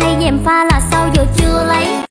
hay dèm pha là sao giờ chưa